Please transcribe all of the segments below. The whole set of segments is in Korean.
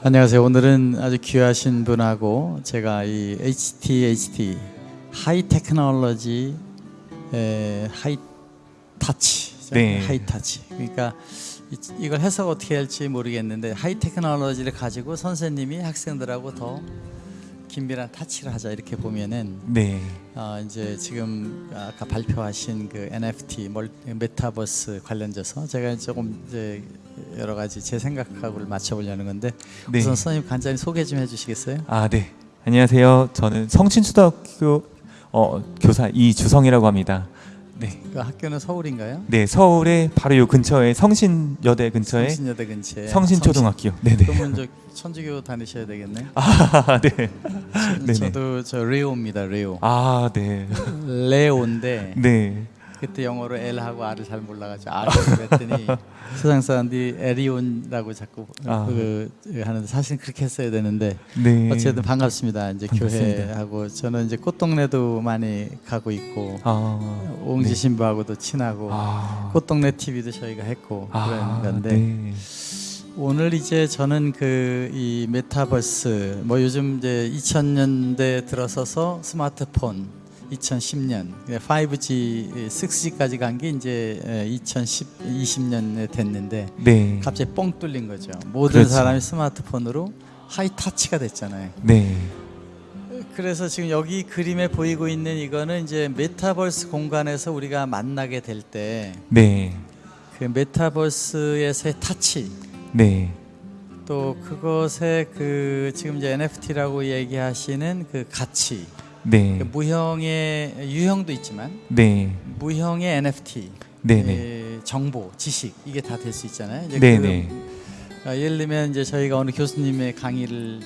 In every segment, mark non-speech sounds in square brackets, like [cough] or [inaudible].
안녕하세요. 오늘은 아주 귀하신 분하고 제가 이 HTHT high technology 에, high touch 네. high touch 그러니까 이, 이걸 해석 어떻게 할지 모르겠는데 high technology를 가지고 선생님이 학생들하고 더 긴밀한 터치를 하자 이렇게 보면은 네. 어, 이제 지금 아까 발표하신 그 NFT 멀, 메타버스 관련돼서 제가 조금 이제 여러 가지 제 생각하고를 맞춰보려는 건데 네. 우선 선생님 간단히 소개 좀 해주시겠어요? 아, 네. 안녕하세요. 저는 성신초등학교 어, 교사 이주성이라고 합니다. 네. 그 학교는 서울인가요? 네, 서울의 바로 요 근처에 성신여대 근처에 성신여대 근처에 성신초등학교. 네, 네. 그러면 저 천주교 다니셔야 되겠네. 아, [laughs] 네. 저, 네네. 저도 저 레오입니다. 레오. 아, 네. 레오인데 네. 그때 영어로 L하고 R을 잘 몰라가지고 R을 그랬더니 [laughs] 세상 사람들이 에리온이라고 자꾸 아. 그 하는데 사실 그렇게 했어야 되는데 네. 어쨌든 반갑습니다. 이제 반갑습니다. 교회하고 저는 이제 꽃동네도 많이 가고 있고 아. 옹지 네. 신부하고도 친하고 아. 꽃동네 TV도 저희가 했고 아, 그런 건데 네. 오늘 이제 저는 그 이 메타버스 뭐 요즘 이제 2000년대 들어서서 스마트폰 2010년 5G, 6G까지 간 게 이제 2010, 20년에 됐는데 네. 갑자기 뻥 뚫린 거죠. 모든 그렇죠. 사람이 스마트폰으로 high touch가 됐잖아요. 네. 그래서 지금 여기 그림에 보이고 있는 이거는 이제 메타버스 공간에서 우리가 만나게 될 때 그 네. 메타버스에서의 터치 네. 또 그것의 그 지금 이제 NFT라고 얘기하시는 그 가치 네. 그 무형의 유형도 있지만 네. 무형의 NFT 네, 네. 예, 정보 지식 이게 다 될 수 있잖아요. 이제 네, 그, 네. 아, 예를 들면 이제 저희가 어느 교수님의 강의를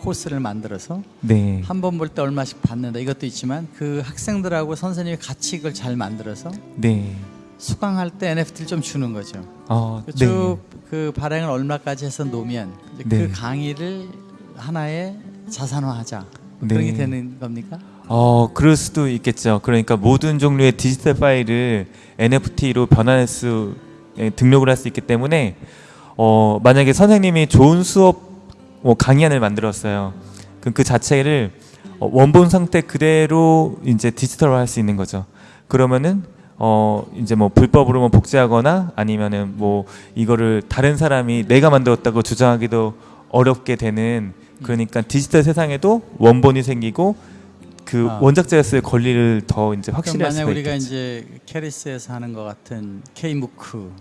코스를 만들어서 네. 한 번 볼 때 얼마씩 받는다 이것도 있지만 그 학생들하고 선생님이 같이 이걸 잘 만들어서 네. 수강할 때 NFT를 좀 주는 거죠. 어, 네. 쭉그 발행을 얼마까지 해서 놓으면 네. 그 강의를 하나의 자산화하자 뭐 네. 되는 겁니까? 어, 그럴 수도 있겠죠. 그러니까 모든 종류의 디지털 파일을 NFT로 변환할 수 예, 등록을 할 수 있기 때문에 어, 만약에 선생님이 좋은 수업 뭐 강의안을 만들었어요. 그럼 그 자체를 어, 원본 상태 그대로 이제 디지털화 할 수 있는 거죠. 그러면은 어 이제 뭐 불법으로 뭐 복제하거나 아니면은 뭐 이거를 다른 사람이 내가 만들었다고 주장하기도 어렵게 되는 그러니까 디지털 세상에도 원본이 생기고 그 아. 원작자였을 권리를 더 이제 확실히 할 만약 수가 우리가. 이제 KERIS에서 하는 것 같은 K-MOOC처럼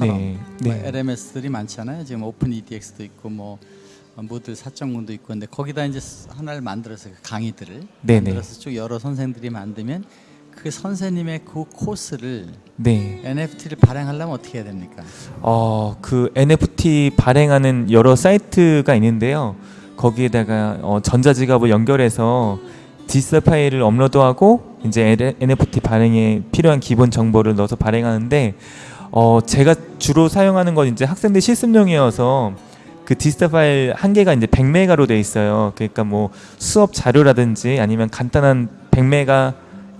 네, 뭐 네. LMS들이 많잖아요. 지금 Open edX도 있고 뭐 Moodle 4.0도 있고 근데 거기다 이제 하나를 만들어서 그 강의들을 네네. 만들어서 쭉 여러 선생들이 만들면 그 선생님의 그 코스를 네. NFT를 발행하려면 어떻게 해야 됩니까? 어, 그 NFT 발행하는 여러 사이트가 있는데요. 거기에다가 어, 전자지갑을 연결해서 디지털 파일을 업로드하고 이제 NFT 발행에 필요한 기본 정보를 넣어서 발행하는데 어, 제가 주로 사용하는 건 이제 학생들 실습용이어서 그 디지털 파일 한 개가 이제 100메가로 돼 있어요. 그러니까 뭐 수업 자료라든지 아니면 간단한 100메가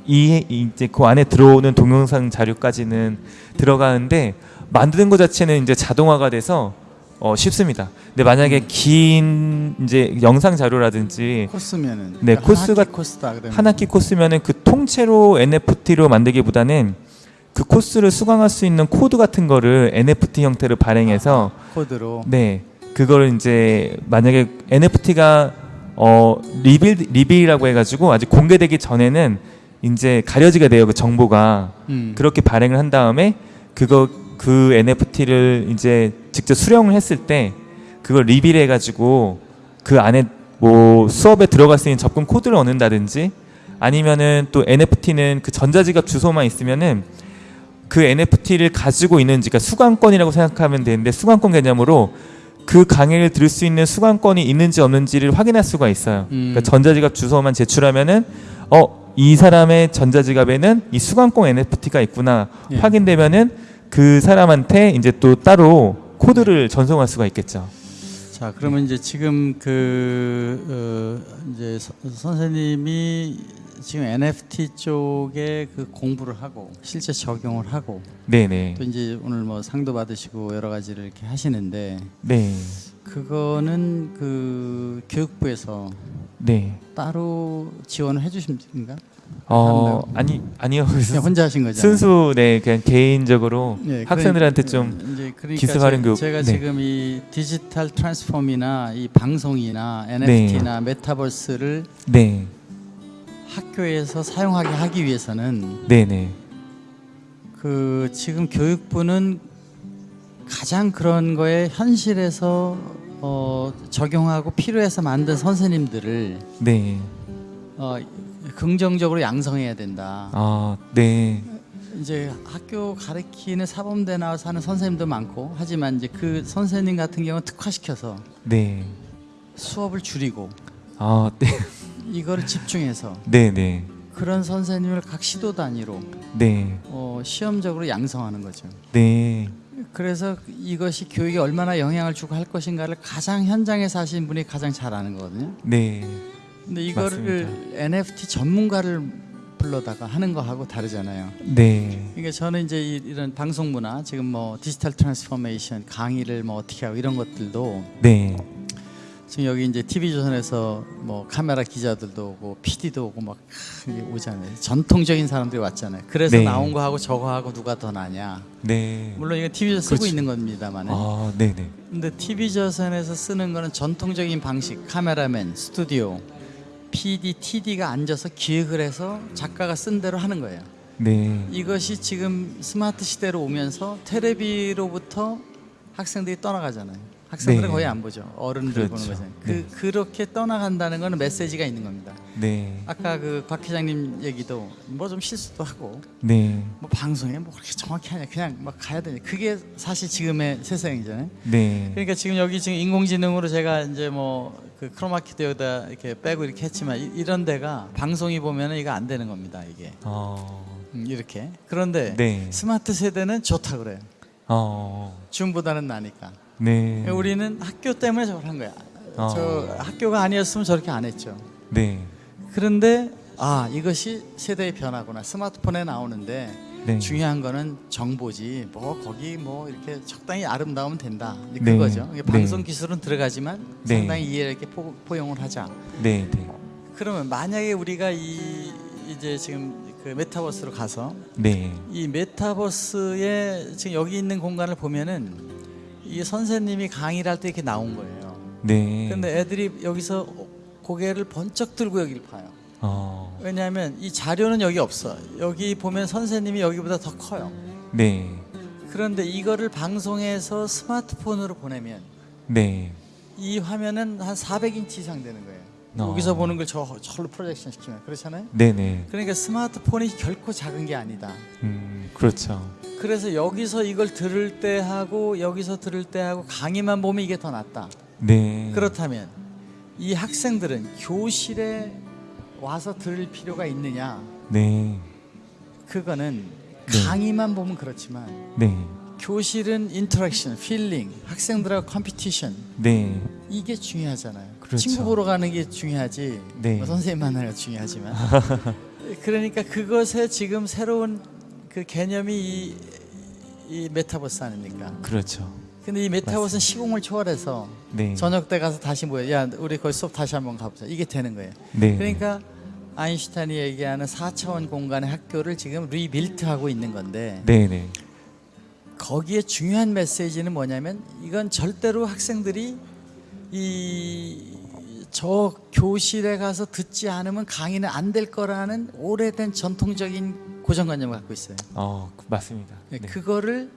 이 이제 그 안에 들어오는 동영상 자료까지는 들어가는데 만드는 것 자체는 이제 자동화가 돼서 어, 쉽습니다. 근데 만약에 긴 이제 영상 자료라든지 코스면은 네, 코스가 한 학기 코스면은 그 통째로 NFT로 만들기보다는 그 코스를 수강할 수 있는 코드 같은 거를 NFT 형태로 발행해서 코드로 네 그거를 이제 만약에 NFT가 어 reveal reveal이라고 해가지고 아직 공개되기 전에는 이제 가려지게 돼요 그 정보가 음. 그렇게 발행을 한 다음에 그거 그 NFT를 이제 직접 수령을 했을 때 그걸 reveal 해가지고 그 안에 뭐 수업에 들어갈 수 있는 접근 코드를 얻는다든지 아니면은 또 NFT는 그 전자지갑 주소만 있으면은 그 NFT를 가지고 있는지 그러니까 수강권이라고 생각하면 되는데 수강권 개념으로 그 강의를 들을 수 있는 수강권이 있는지 없는지를 확인할 수가 있어요. 음. 그러니까 전자지갑 주소만 제출하면은 어 이 사람의 전자지갑에는 이 수강권 NFT가 있구나 예. 확인되면은 그 사람한테 이제 또 따로 코드를 전송할 수가 있겠죠. 자 그러면 이제 지금 그 어, 이제 서- 선생님이 지금 NFT 쪽에 그 공부를 하고 실제 적용을 하고 네네. 또 이제 오늘 뭐 상도 받으시고 여러 가지를 이렇게 하시는데 네. 그 그거는 그 교육부에서 네. 따로 지원을 해주십니까? 어 아니 아니요. 그냥 [laughs] 혼자 하신 거죠? 순수 네 그냥 개인적으로 예, 학생들한테 그러니- 좀 이제 그러니까 기술 제- 활용 교육, 제가 네. 지금 이 디지털 트랜스폼이나 이 방송이나 NFT나 메타버스를 네. 학교에서 사용하게 하기 위해서는 네, 네. 그 지금 교육부는 가장 그런 거에 현실에서 어, 적용하고 필요해서 만든 선생님들을 네. 어, 긍정적으로 양성해야 된다. 아, 네. 이제 학교 가르치는 사범대 나와서 하는 선생님도 많고 하지만 이제 그 선생님 같은 경우는 특화시켜서 네. 수업을 줄이고 아, 네. 이거를 집중해서 네, 네. 그런 선생님을 각 시도 단위로 네. 어, 시험적으로 양성하는 거죠. 네. 그래서 이것이 교육에 얼마나 영향을 주고 할 것인가를 가장 현장에서 하신 분이 가장 잘 아는 거거든요. 네. 근데 이거를 NFT 전문가를 불러다가 하는 거하고 다르잖아요. 네. 그러니까 저는 이제 이- 이런 방송 문화 지금 뭐 digital transformation 강의를 뭐 어떻게 하고 이런 것들도 네. 지금 여기 이제 TV 조선에서 뭐 카메라 기자들도 오고 PD도 오고 막 오잖아요. 전통적인 사람들이 왔잖아요. 그래서 네. 나온 거 하고 저거 하고 누가 더 나냐. 네. 물론 이거 TV 조선 쓰고 그렇죠. 있는 겁니다만. 아, 네, 네. 근데 TV 조선에서 쓰는 거는 전통적인 방식, 카메라맨, 스튜디오, PD, TD가 앉아서 기획을 해서 작가가 쓴 대로 하는 거예요. 네. 이것이 지금 스마트 시대로 오면서 테레비로부터 학생들이 떠나가잖아요. 학생들은 네. 거의 안 보죠. 어른들 그렇죠. 보는 거잖아요. 네. 그 그렇게 떠나간다는 거는 메시지가 있는 겁니다. 네. 아까 그곽 회장님 얘기도 뭐 좀 실수도 하고 네. 뭐 방송에 뭐 그렇게 정확히 하냐 그냥 막 가야 되냐 그게 사실 지금의 세상이잖아요. 네. 그러니까 지금 여기 지금 인공지능으로 제가 이제 뭐 그 크로마키도 여기다 이렇게 빼고 이렇게 했지만 이, 런 데가 방송이 보면은 이거 안 되는 겁니다 이게 어. 음, 이렇게 그런데 네. 스마트 세대는 좋다 그래요 어. 줌보다는 나니까 네. 우리는 학교 때문에 저걸 한 거야 어. 저 학교가 아니었으면 저렇게 안 했죠 네. 그런데 아 이것이 세대의 변화구나 스마트폰에 나오는데 네. 중요한 거는 정보지 뭐 거기 뭐 이렇게 적당히 아름다우면 된다 네. 그거죠 네. 방송 기술은 들어가지만 네. 상당히 이해를 이렇게 포, 포용을 하자 네, 네. 그러면 만약에 우리가 이 이제 지금 그 메타버스로 가서 네. 이 메타버스에 지금 여기 있는 공간을 보면은 이 선생님이 강의를 할 때 이렇게 나온 거예요. 네. 근데 애들이 여기서 고개를 번쩍 들고 여기를 봐요. 어. 왜냐하면 이 자료는 여기 없어. 여기 보면 선생님이 여기보다 더 커요. 네. 그런데 이거를 방송에서 스마트폰으로 보내면 네. 이 화면은 한 400인치 이상 되는 거예요. 어. 여기서 보는 걸 저, 저로 프로젝션 시키면 그렇잖아요. 네, 네. 그러니까 스마트폰이 결코 작은 게 아니다. 음, 그렇죠. 그래서 여기서 이걸 들을 때 하고 여기서 들을 때 하고 강의만 보면 이게 더 낫다. 네. 그렇다면 이 학생들은 교실에 와서 들을 필요가 있느냐? 네. 그거는 네. 강의만 보면 그렇지만 네. 교실은 interaction, feeling, 학생들하고 competition 네. 이게 중요하잖아요. 그렇죠. 친구 보러 가는 게 중요하지. 네. 뭐 선생님 만나는 게 중요하지만. [laughs] 그러니까 그것에 지금 새로운 그 개념이 이, 이 메타버스 아닙니까? 그렇죠. 근데 이 메타버스는 시공을 초월해서 네. 저녁 때 가서 다시 모여. 야, 우리 거기 수업 다시 한번 가보자. 이게 되는 거예요. 네. 그러니까 아인슈타인이 얘기하는 4차원 공간의 학교를 지금 rebuild하고 있는 건데 네, 네. 거기에 중요한 메시지는 뭐냐면 이건 절대로 학생들이 이 저 교실에 가서 듣지 않으면 강의는 안 될 거라는 오래된 전통적인 고정관념을 갖고 있어요. 어, 그- 맞습니다. 네. 그거를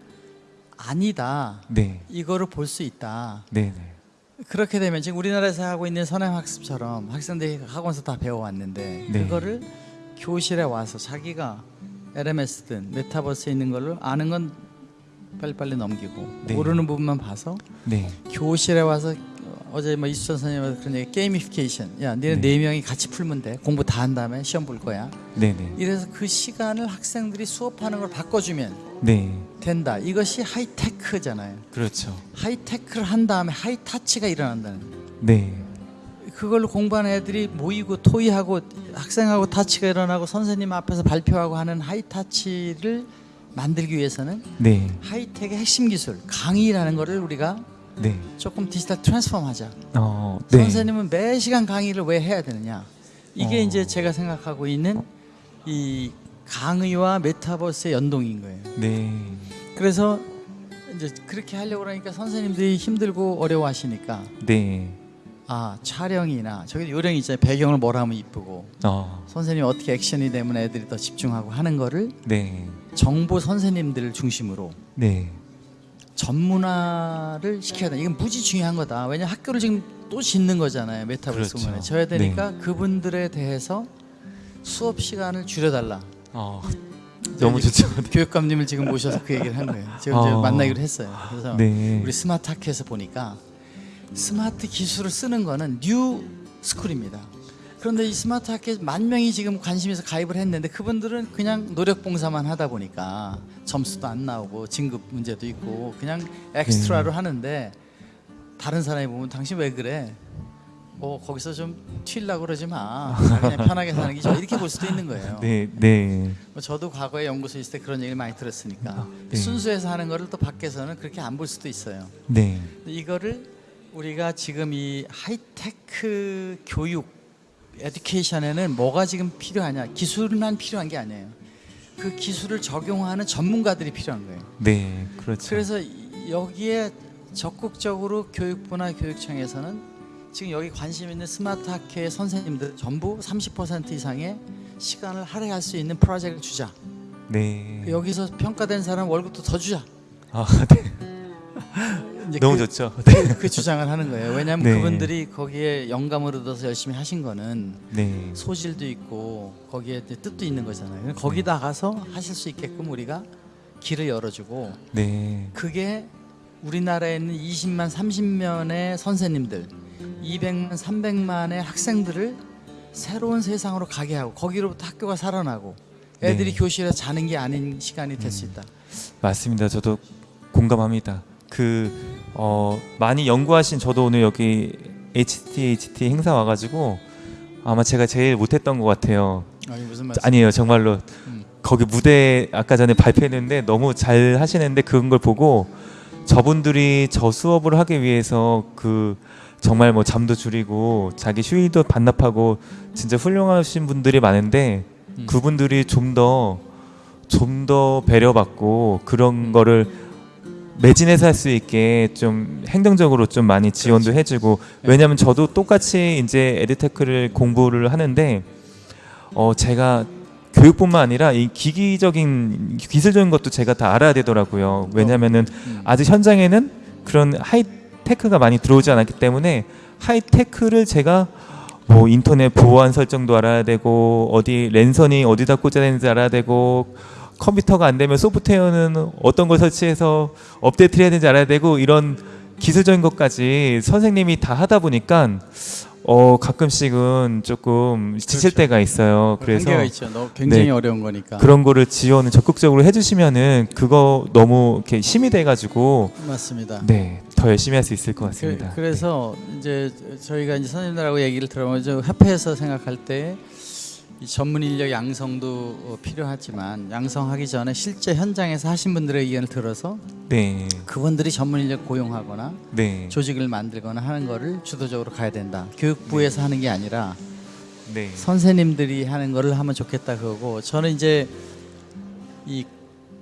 아니다. 네. 이거를 볼 수 있다. 네, 네. 그렇게 되면 지금 우리나라에서 하고 있는 선행 학습처럼 학생들이 학원에서 다 배워왔는데 네. 그거를 교실에 와서 자기가 LMS든 메타버스에 있는 걸로 아는 건 빨리빨리 넘기고 네. 모르는 부분만 봐서 네. 교실에 와서 어제 뭐 이수천 선생님한테 그런 얘기 게이미피케이션 야 니네 네. 네 명이 같이 풀면 돼 공부 다 한 다음에 시험 볼 거야 네, 네. 이래서 그 시간을 학생들이 수업하는 걸 바꿔주면 네. 된다 이것이 하이테크잖아요 그렇죠. 하이테크를 한 다음에 하이타치가 일어난다는. 네. 그걸로 공부하는 애들이 모이고 토의하고 학생하고 타치가 일어나고 선생님 앞에서 발표하고 하는 하이타치를 만들기 위해서는 네. 하이텍의 핵심 기술 강의라는 거를 우리가 네. 조금 디지털 트랜스폼하자. 어, 네. 선생님은 매 시간 강의를 왜 해야 되느냐? 이게 어. 이제 제가 생각하고 있는 이 강의와 메타버스의 연동인 거예요. 네. 그래서 이제 그렇게 하려고 그러니까 선생님들이 힘들고 어려워하시니까 네. 아 촬영이나 저기 요령 있잖아요. 배경을 뭐라 하면 이쁘고 어, 선생님 어떻게 액션이 되면 애들이 더 집중하고 하는 거를 네. 정보 선생님들 을 중심으로 네. 전문화를 시켜야 돼. 이건 무지 중요한 거다. 왜냐면 학교를 지금 또 짓는 거잖아요. 메타버스 그렇죠. 지어야 되니까 그분들에 대해서 수업 시간을 줄여달라. 어, 너무 좋죠. [laughs] 교육감님을 지금 모셔서 그 얘기를 한 거예요. 지금 어. 만나기로 했어요. 그래서 네. 우리 스마트 학회에서 보니까 스마트 기술을 쓰는 거는 new school입니다. 그런데 이 스마트 학회 만 명이 지금 관심에서 가입을 했는데 그분들은 그냥 노력 봉사만 하다 보니까 점수도 안 나오고 진급 문제도 있고 그냥 엑스트라로 하는데 다른 사람이 보면 당신 왜 그래? 어 거기서 좀 튀려고 그러지 마. 그냥 편하게 사는 게 좋아. 이렇게 볼 수도 있는 거예요. 네. 네. 뭐 저도 과거에 연구소 있을 때 그런 얘기를 많이 들었으니까 네. 순수해서 하는 거를 또 밖에서는 그렇게 안 볼 수도 있어요. 네. 이거를 우리가 지금 이 하이테크 교육 education에는 뭐가 지금 필요하냐? 기술만 필요한 게 아니에요. 그 기술을 적용하는 전문가들이 필요한 거예요. 네. 그렇죠. 그래서 이- 여기에 적극적으로 교육부나 교육청에서는 지금 여기 관심 있는 스마트 학회의 선생님들 전부 30% 이상의 시간을 할애할 수 있는 프로젝트를 주자. 네. 여기서 평가된 사람 월급도 더 주자. 아, 네. [laughs] 너무 그, 좋죠. 그, 그 주장을 하는 거예요. 왜냐하면 네. 그분들이 거기에 영감을 얻어서 열심히 하신 거는 네. 소질도 있고 거기에 뜻도 있는 거잖아요. 거기다 가서 하실 수 있게끔 우리가 길을 열어주고 네. 그게 우리나라에 있는 20만 30만의 선생님들, 200만 300만의 학생들을 새로운 세상으로 가게 하고 거기로부터 학교가 살아나고 애들이 네. 교실에 자는 게 아닌 시간이 될 수 있다. 맞습니다. 저도 공감합니다. 그 어, 많이 연구하신 저도 오늘 여기 HTHT 행사 와가지고 아마 제가 제일 못했던 것 같아요. 아니 무슨 말씀? 아니에요, 정말로 음. 거기 무대 아까 전에 발표했는데 너무 잘 하시는데 그런 걸 보고 저분들이 저 수업을 하기 위해서 그 정말 뭐 잠도 줄이고 자기 휴일도 반납하고 진짜 훌륭하신 분들이 많은데 음. 그분들이 좀 더 좀더 배려받고 그런 거를 매진해서 할 수 있게 좀 행정적으로 좀 많이 지원도 해주고 왜냐하면 저도 똑같이 이제 에듀테크를 공부를 하는데 어 제가 교육뿐만 아니라 이 기기적인 기술적인 것도 제가 다 알아야 되더라고요. 왜냐하면은 음. 아직 현장에는 그런 하이테크가 많이 들어오지 않았기 때문에 하이테크를 제가 뭐 인터넷 보안 설정도 알아야 되고 어디 랜선이 어디다 꽂아야 되는지 알아야 되고 컴퓨터가 안 되면 소프트웨어는 어떤 걸 설치해서 업데이트를 해야 되는지 알아야 되고 이런 기술적인 것까지 선생님이 다 하다 보니까 어 가끔씩은 조금 지칠 그렇죠. 때가 있어요. 그래서 한계가 있죠. 너 굉장히 네. 어려운 거니까. 그런 거를 지원을 적극적으로 해주시면은 그거 너무 이렇게 힘이 돼가지고 맞습니다. 네 더 열심히 할 수 있을 것 같습니다. 그, 래서 이제 저희가 이제 선생님들하고 얘기를 들어보면 저 협회에서 생각할 때이 전문 인력 양성도 어, 필요하지만 양성하기 전에 실제 현장에서 하신 분들의 의견을 들어서 네, 그분들이 전문 인력 고용하거나 네, 조직을 만들거나 하는 거를 주도적으로 가야 된다. 교육부에서 하는 게 아니라 네, 선생님들이 하는 거를 하면 좋겠다 그거고 저는 이제 이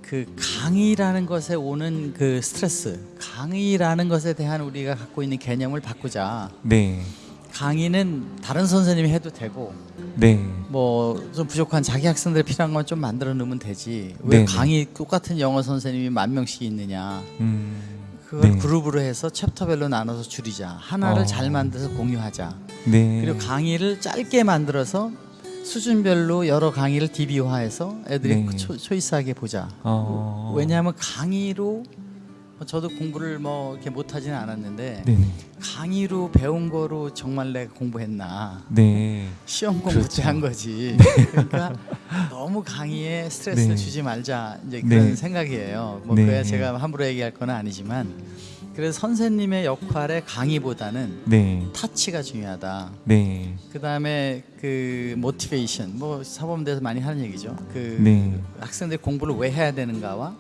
그 강의라는 것에 오는 그 스트레스, 강의라는 것에 대한 우리가 갖고 있는 개념을 바꾸자. 네, 강의는 다른 선생님이 해도 되고 네, 뭐 좀 부족한 자기 학생들 필요한 건 좀 만들어 놓으면 되지. 왜 네네. 강의 똑같은 영어 선생님이 만 명씩 있느냐? 음, 그걸 네. 그룹으로 해서 챕터별로 나눠서 줄이자. 하나를 어. 잘 만들어서 공유하자. 네, 그리고 강의를 짧게 만들어서 수준별로 여러 강의를 DB화해서 애들이 네. 초, 초이스하게 보자. 어, 왜냐하면 강의로 뭐 저도 공부를 뭐 이렇게 못하지는 않았는데 네, 강의로 배운 거로 정말 내가 공부했나 네, 시험 공부 그렇죠. 때한 거지. 그러니까 너무 강의에 스트레스를 네. 주지 말자 이제 그런 네. 생각이에요. 뭐 네. 그야 제가 함부로 얘기할 건 아니지만 그래서 선생님의 역할의 강의보다는 네, 타치가 중요하다. 네, 그 다음에 그 모티베이션 뭐 사범대에서 많이 하는 얘기죠. 그 네. 학생들이 공부를 왜 해야 되는가와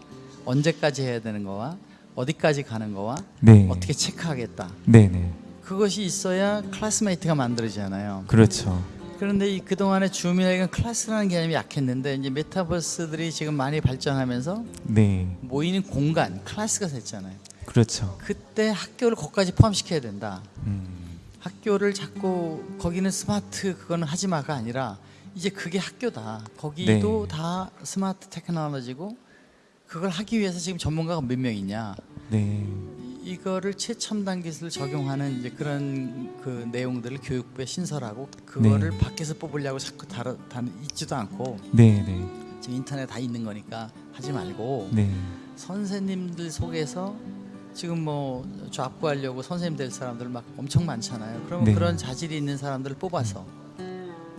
언제까지 해야 되는 거와 어디까지 가는 거와 네. 어떻게 체크하겠다. 네, 네. 그것이 있어야 classmate가 만들어지잖아요. 그렇죠. 그런데 이 그동안의 줌이나 클래스라는 개념이 약했는데 이제 메타버스들이 지금 많이 발전하면서 네. 모이는 공간, 클래스가 됐잖아요. 그렇죠. 그때 학교를 거기까지 포함시켜야 된다. 음. 학교를 자꾸 거기는 스마트 그거는 하지 마가 아니라 이제 그게 학교다. 거기도 네. 다 스마트 테크놀로지고 그걸 하기 위해서 지금 전문가가 몇 명 있냐. 네. 이- 이거를 최첨단 기술을 적용하는 이제 그런 그 내용들을 교육부에 신설하고 그거를 네. 밖에서 뽑으려고 자꾸 다르, 다 있지도 않고 네, 네. 지금 인터넷 다 있는 거니까 하지 말고 네. 선생님들 속에서 지금 뭐 좌부하려고 선생님 될 사람들 막 엄청 많잖아요. 그러면 네. 그런 자질이 있는 사람들을 뽑아서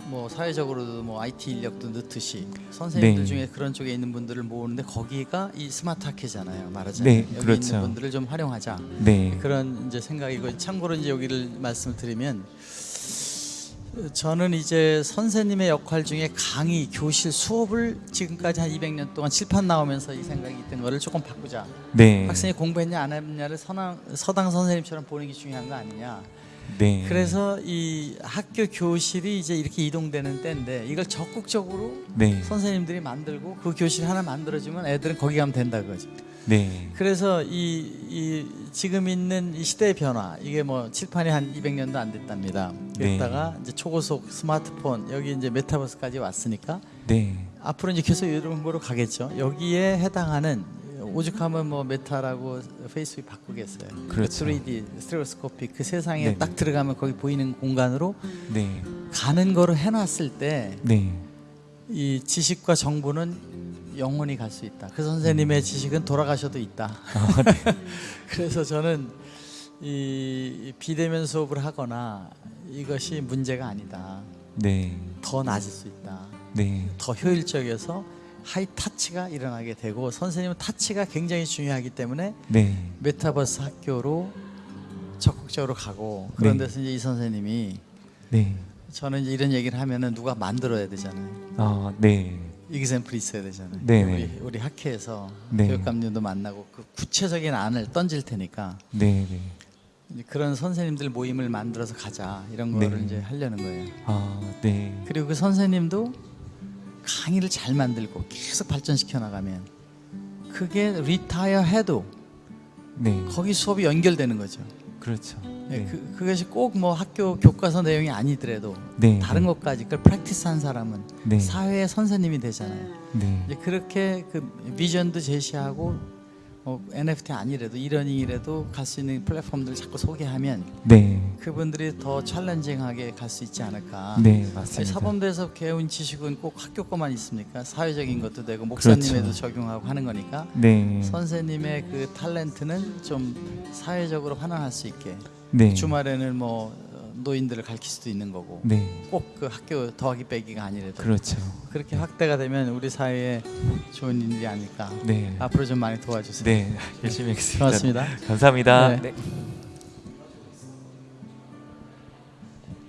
뭐 사회적으로도 뭐 IT 인력도 넣듯이 선생님들 네. 중에 그런 쪽에 있는 분들을 모으는데 거기가 이 스마트 학회잖아요. 말하자면 네, 여기 그렇죠. 있는 분들을 좀 활용하자. 네. 그런 이제 생각이고 참고로 이제 여기를 말씀을 드리면 저는 이제 선생님의 역할 중에 강의, 교실, 수업을 지금까지 한 200년 동안 칠판 나오면서 이 생각이 있던 거를 조금 바꾸자. 네. 학생이 공부했냐 안 했냐를 서당, 서당 선생님처럼 보는 게 중요한 거 아니냐. 네. 그래서 이 학교 교실이 이제 이렇게 이동되는 때인데 이걸 적극적으로 네. 선생님들이 만들고 그 교실 하나 만들어주면 애들은 거기 가면 된다 그거지. 네. 그래서 이, 이 지금 있는 이 시대의 변화 이게 뭐 칠판이 한 200년도 안 됐답니다. 네. 그랬다가 이제 초고속 스마트폰 여기 이제 메타버스까지 왔으니까 네. 앞으로 이제 계속 이런 거로 가겠죠. 여기에 해당하는 오죽하면 뭐 메타라고 페이스북 바꾸겠어요. 그렇죠. 3D 스테레오스코픽 그 세상에 네네. 딱 들어가면 거기 보이는 공간으로 네. 가는 거로 해놨을 때 네. 이 지식과 정보는 영원히 갈 수 있다. 그 선생님의 지식은 돌아가셔도 있다. [laughs] 그래서 저는 이 비대면 수업을 하거나 이것이 문제가 아니다. 네. 더 나아질 수 있다. 네. 더 효율적이어서 high touch가 일어나게 되고 선생님은 touch가 굉장히 중요하기 때문에 네. 메타버스 학교로 적극적으로 가고 그런 네. 데서 이제 이 선생님이 네. 저는 이제 이런 얘기를 하면은 누가 만들어야 되잖아요. 아, 네. example이 있어야 되잖아요. 네네. 우리, 우리 학회에서 네. 교육감님도 만나고 그 구체적인 안을 던질 테니까 네. 네. 그런 선생님들 모임을 만들어서 가자 이런 네. 거를 이제 하려는 거예요. 아, 네. 그리고 그 선생님도 강의를 잘 만들고 계속 발전시켜 나가면 그게 retire 해도 네. 거기 수업이 연결되는 거죠. 그렇죠. 네. 네. 그, 그것이 꼭 뭐 학교 교과서 내용이 아니더라도 네. 다른 것까지 그걸 practice 한 사람은 네. 사회의 선생님이 되잖아요. 네. 이제 그렇게 그 비전도 제시하고 뭐 NFT 아니래도 이러닝이라도 갈 수 있는 플랫폼들을 자꾸 소개하면 네. 그분들이 더 챌린징하게 갈 수 있지 않을까. 네, 맞습니다. 사범대에서 배운 지식은 꼭 학교 거만 있습니까? 사회적인 것도 되고 목사님에도 그렇죠. 적용하고 하는 거니까 네. 선생님의 그 탤런트는 좀 사회적으로 환원할 수 있게 네. 주말에는 뭐 어, 노인들을 가르칠 수도 있는 거고 네. 꼭그 학교 더하기 빼기가 아니래도 그렇죠. 그렇게 확대가 되면 우리 사회에 좋은 일이 아닐까. 네. 앞으로 좀 많이 도와주세요. 네. 열심히 하겠습니다. 고맙습니다. 감사합니다. 네. 네.